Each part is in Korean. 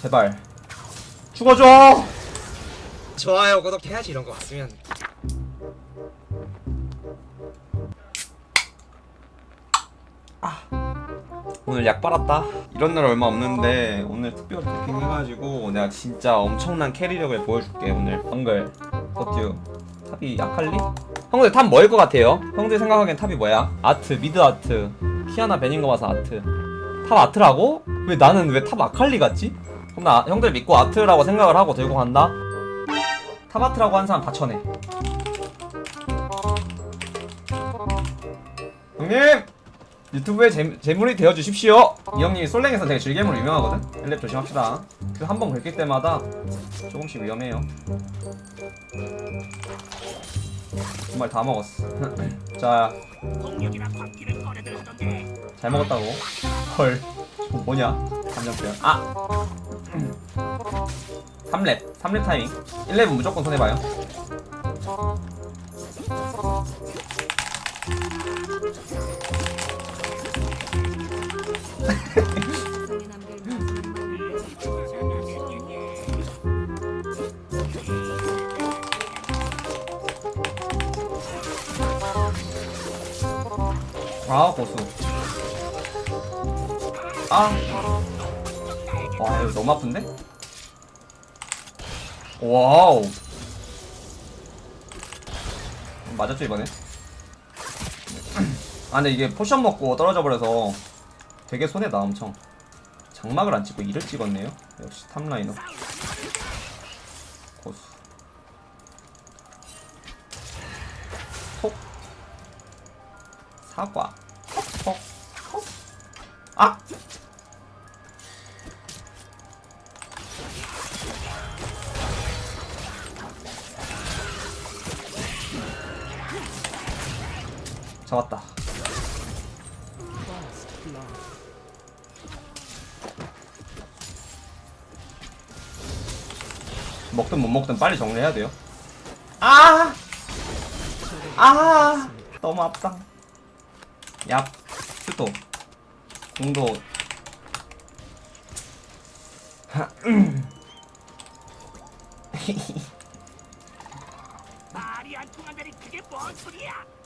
제발 죽어줘 좋아요 구독해야지 이런 거 왔으면 오늘 약 빨았다 이런 날 얼마 없는데 오늘 특별 패킹 해가지고 내가 진짜 엄청난 캐리력을 보여줄게 오늘 형글 버튜 탑이 아칼리? 형들 탑 뭐일 것 같아요? 형들 생각하기엔 탑이 뭐야? 아트 미드 아트 키아나 베닌 거 봐서 아트 탑 아트라고? 왜 나는 왜 탑 아칼리 같지? 그럼 나 형들 믿고 아트라고 생각을 하고 들고 간다 탑 아트라고 한 사람 다 쳐내 형님! 유튜브에 재, 재물이 되어 주십시오. 이 형님이 솔랭에서 되게 즐개물 유명하거든. 엘랩 조심합시다. 그 한 번 긁힐 때마다 조금씩 위험해요. 정말 다 먹었어. 자, 잘 먹었다고. 헐, 저 뭐냐? 감정표현. 아, 3렙, 3렙 타임. 1렙은 무조건 손해봐요. 아 고수 아 와, 이거 너무 아픈데? Wow. 맞았죠, 이번에? 아, 근데 이게 potion 먹고 떨어져 버려서 되게 손해다, 엄청. 장막을 안 찍고 이를 찍었네요. 역시 top laner. 고수. 톡. 사과. 톡. 톡. 아! 잡았다. 먹든 못 먹든 빨리 정리해야 돼요. 아! 아! 너무 아프다. 얍. 스토. 공도. 말이 안 통한다니 그게 뭔 소리야?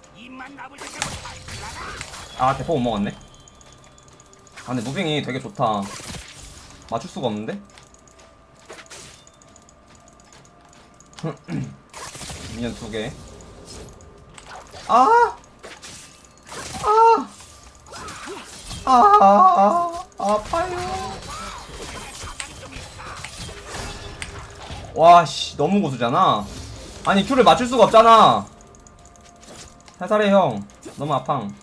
아, 대포 못 먹었네. 아, 근데 무빙이 되게 좋다. 맞출 수가 없는데? 미니언 두 개. 아! 아! 아! 아! 아파요. 와, 씨, 너무 고수잖아. 아니, 큐를 맞출 수가 없잖아. 살살해, 형. 너무 아팡.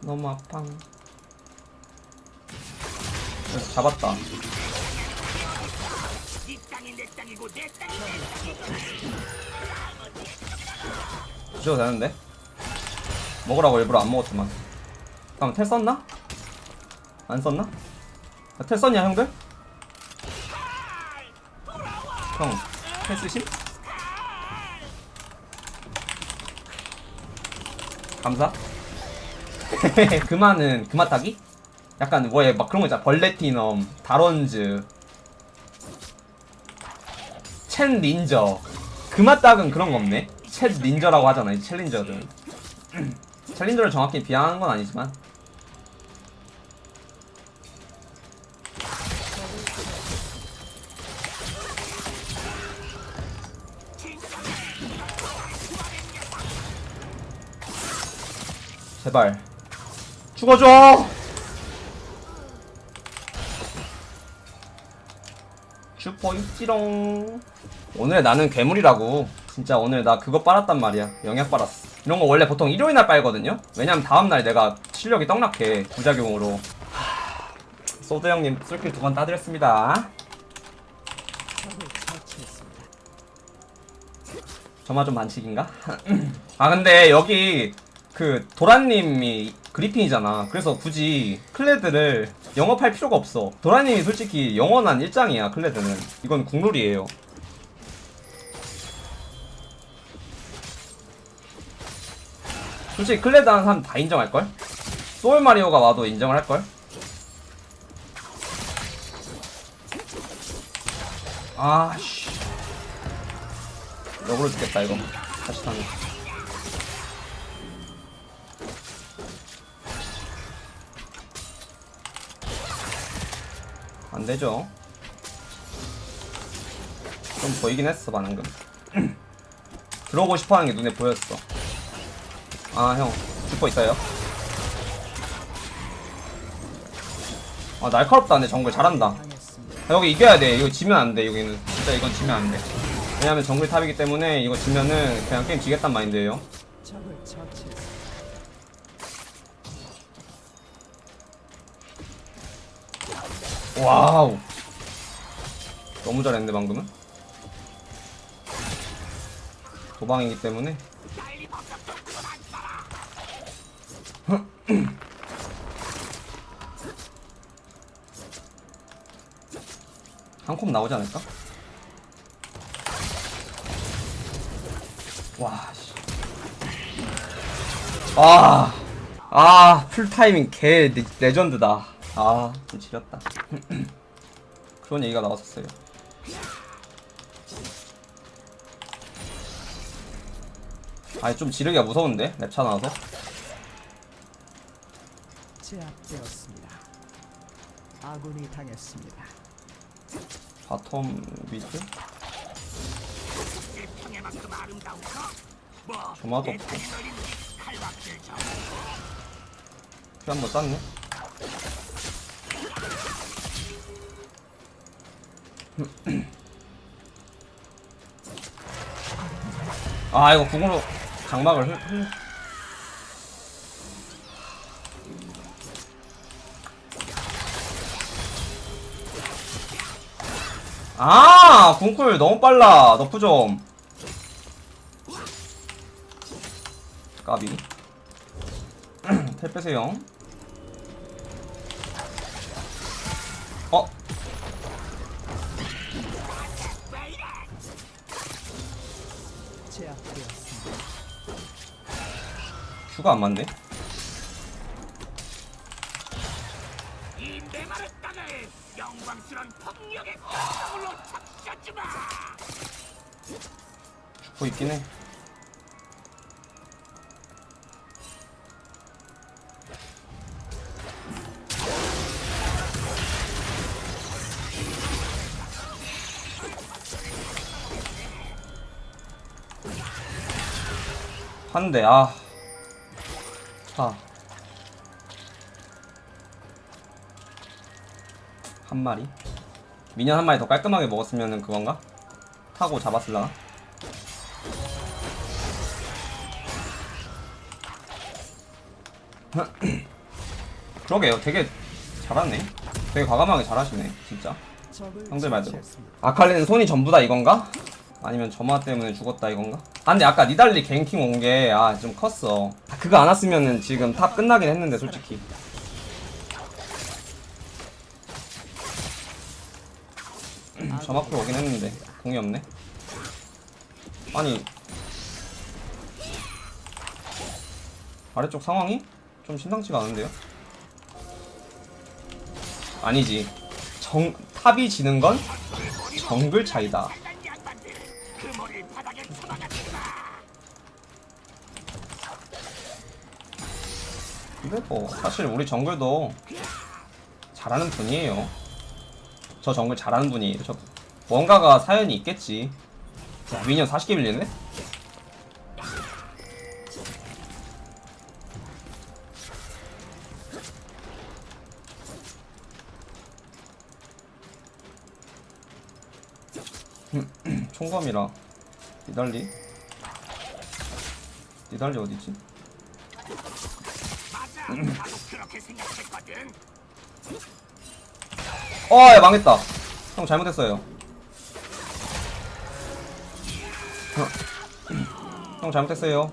너무 아팡. 잡았다. 주셔도 되는데? 먹으라고 일부러 안 먹었지만. 그럼 텔 썼나? 안 썼나? 아, 텔 썼냐, 형들? 형, 텔 쓰심? 감사. 그만은 그마 타기? 약간 뭐에 막 그런 거 있잖아. 벌레티넘, 다론즈, 첸 닌저. 그마 딱은 그런 거 없네. 챗 닌저라고 하잖아. 이 챌린저들. 챌린저를 정확히 비하하는 건 아니지만. 제발. 죽어줘! 슈퍼 육지롱. 오늘 나는 괴물이라고. 진짜 오늘 나 그거 빨았단 말이야. 영약 빨았어. 이런 거 원래 보통 일요일날 빨거든요? 왜냐면 다음날 내가 실력이 떡락해 부작용으로. 하... 소드 형님 술길 두번 따드렸습니다. 저만 좀 반칙인가? 아 근데 여기 그 도라님이 그리핀이잖아. 그래서 굳이 클레드를 영업할 필요가 없어. 도라님이 솔직히 영원한 일장이야. 클레드는 이건 국룰이에요. 솔직히 클레드 하는 사람 다 인정할걸? 소울 마리오가 와도 인정을 할걸? 아씨 역으로 죽겠다 이거 다시 타는 안되죠? 좀 보이긴 했어 방금. 들어오고 싶어하는 게 눈에 보였어. 아 형 죽고 있어요? 아 날카롭다. 근데 정글 잘한다. 아, 여기 이겨야 돼. 이거 지면 안돼. 여기는. 진짜 이건 지면 안돼. 왜냐면 정글 top이기 때문에 이거 지면은 그냥 게임 지겠단 마인드예요 wow 너무 잘했는데 방금은 도방이기 때문에 한컵 나오지 않을까? 와, 씨. 아, 아, 풀타이밍 개 레, 레전드다. 아, 좀 지렸다. 그런 얘기가 나왔었어요. 아니, 좀 지르기가 무서운데? 랩차 나와서? 제압되었습니다. 아군이 당했습니다. 바텀? 뭐 조마도 없고. 내리는 칼박질 좀피 한번 쌌네? 아 이거 궁으로 장막을 흘, 흘. 아 궁쿨 너무 빨라 너프 좀 까비 텔 빼세요 어? 제압되었습니다. 슈가 안 맞네 죽고 있긴 해 한대 아. 차. 한 마리. 미년 한 마리 더 깔끔하게 먹었으면은 그건가? 타고 잡았을라나? 그러게요. 되게 잘하네. 되게 과감하게 잘하시네. 진짜. 형들 말대로. 아칼리는 손이 전부 다 이건가? 아니면 점화 때문에 죽었다 이건가? 아 근데 아까 니달리 ganking 온 게 아 좀 컸어. 아, 그거 안 왔으면은 지금 top 끝나긴 했는데 솔직히. 점 앞으로 오긴 했는데 공이 없네. 아니. 아래쪽 상황이 좀 심상치가 않은데요? 아니지. 정 탑이 지는 건 정글 차이다 머리를 바닥에 쳐박아주마 근데 뭐 사실 우리 정글도 잘하는 분이에요. 저 정글 잘하는 분이에요. 저 뭔가가 사연이 있겠지. 야, 미니언 40개 밀리네? 총검이라 니달리 니달리 어디지? 어, 야, 망했다. 형 잘못했어요. 형 잘못했어요.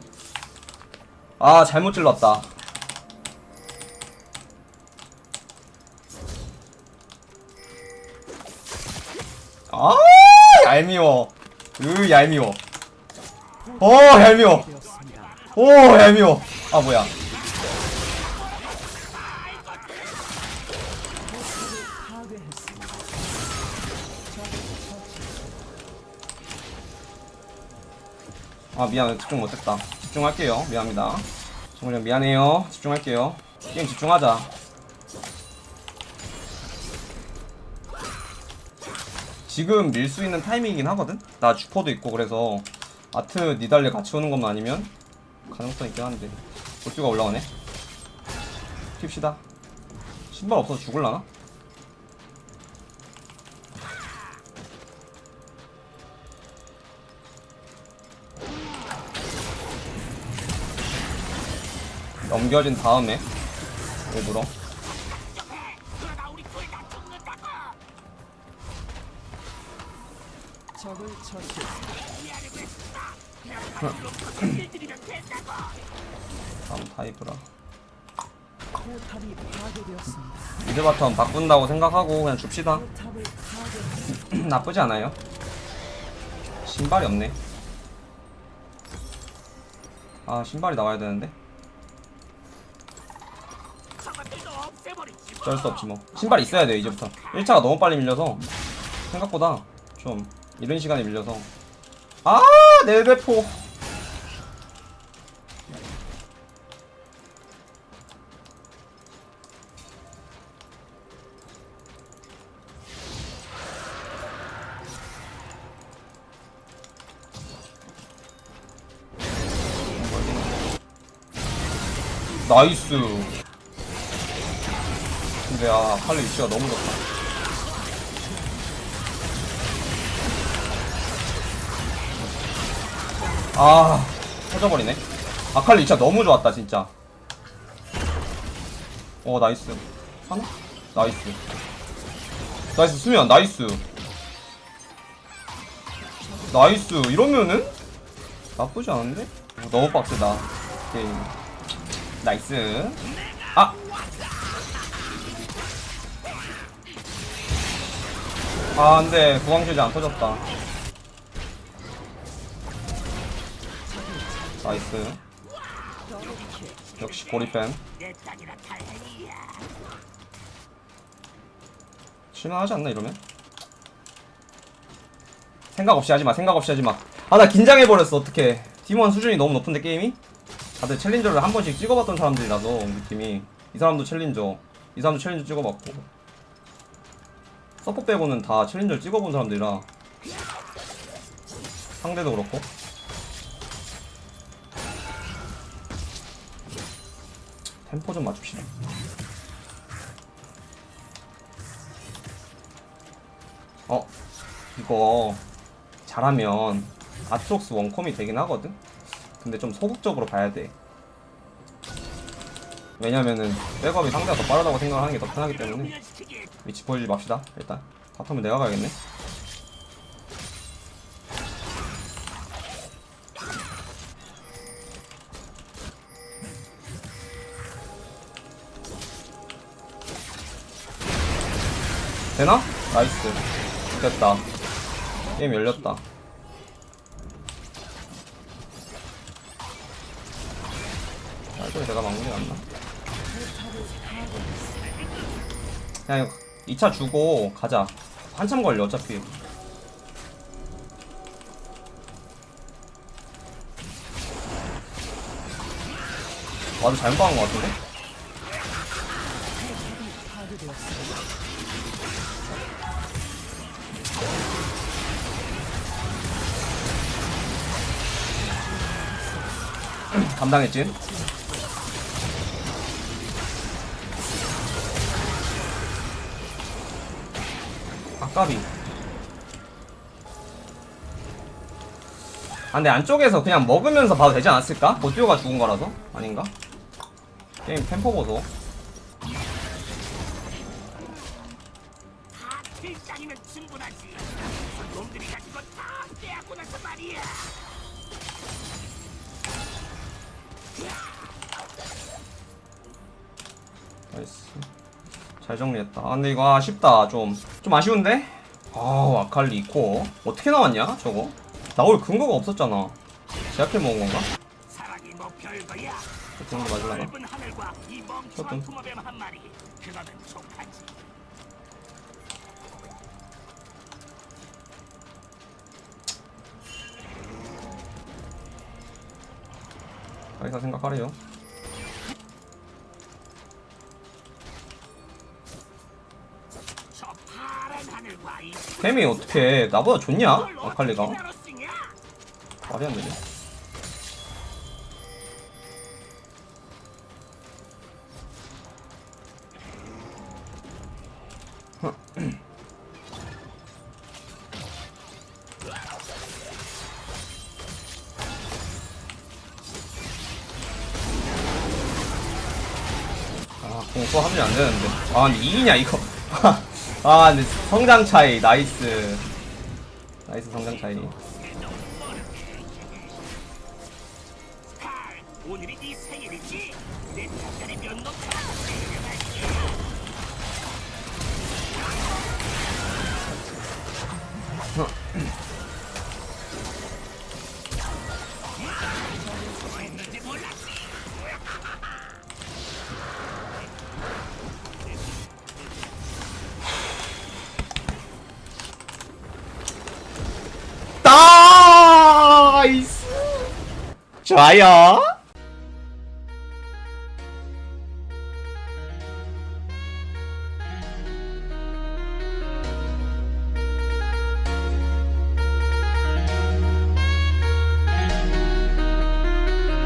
아, 잘못 질렀다. 아, 얄미워. 으 얄미워. 어 얄미워. 오 얄미워. 아 뭐야. 아 미안해. 집중 못했다. 집중할게요. 미안합니다. 정말 미안해요. 집중할게요. 게임 집중하자. 지금 밀 수 있는 타이밍이긴 하거든? 나 주퍼도 있고 그래서 아트 니달리 같이 오는 것만 아니면 가능성 있긴 한데 볼트가 올라오네 킵시다 신발 없어서 죽을라나? 넘겨진 다음에 일부러 다음 파괴되었습니다. mid bottom 바꾼다고 생각하고 그냥 줍시다. 나쁘지 않아요. 신발이 없네. 아 신발이 나와야 되는데. 어쩔 수 없지 뭐. 신발 있어야 돼 이제부터. 1차가 너무 빨리 밀려서. 생각보다 좀 이른 시간에 밀려서. 아 넬베포 나이스. 근데 아 칼리 위치가 너무 좋다. 아 터져버리네. 아칼리 위치가 너무 좋았다 진짜. 어 nice. 하나? 나이스. nice 수면 nice. nice. 이러면은 나쁘지 않은데? 어, 너무 빡세다 게임 nice 아 아, 근데 구강실이 안 터졌다. 나이스. 역시 고리팬. 실망하지 않나 이러면? 생각 없이 하지 마. 생각 없이 하지 마. 아, 나 긴장해 버렸어. 어떡해. 팀원 수준이 너무 높은데 게임이? 다들 챌린저를 한 번씩 찍어봤던 사람들이라서 팀이. 이 사람도 챌린저, 이 사람도 챌린저 찍어봤고. 서포 빼고는 다 챌린저를 찍어본 사람들이라. 상대도 그렇고. 템포 좀 맞춥시다. 어 이거 잘하면 아트록스 원컴이 되긴 하거든? 근데 좀 소극적으로 봐야 돼. 왜냐면은 백업이 상대가 더 빠르다고 생각하는 게 더 편하기 때문에. 위치 보여주지 맙시다 일단. bottom은 내가 가야겠네. 되나? nice. 됐다. 게임 열렸다 나이스 내가 막는 게 낫나? 그냥 2차 주고 가자. 한참 걸려 어차피. 와도 잘못 박은 것 같은데? 감당했지? 까비. 아 근데 안쪽에서 그냥 먹으면서 봐도 되지 않았을까? 보티오가 죽은 거라서? 아닌가? 게임 템포 보소. nice. 잘 정리했다. 아, 근데 이거 아쉽다. 좀. 좀 아쉬운데? 아, 아칼리 코어. 어떻게 나왔냐, 저거? 나올 근거가 없었잖아. 제압해 먹은 건가? 그 정도 맞으려나? 조금. 가이사 생각하래요 템이 어떻게 나보다 좋냐? 아칼리가? 말이 안 되네 아 공포 합류 안 되는데 아 근데 2이냐 이거 아 근데 성장 차이 나이스. 나이스 성장 차이 좋아요